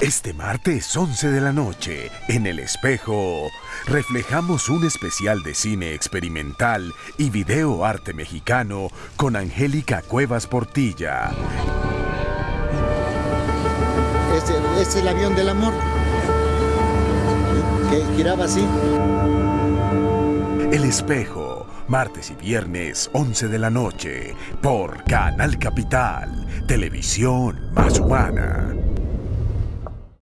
Este martes 11 de la noche, en El Espejo, reflejamos un especial de cine experimental y video arte mexicano con Angélica Cuevas Portilla. Es el avión del amor, que giraba así. El Espejo, martes y viernes 11 de la noche, por Canal Capital, televisión más humana.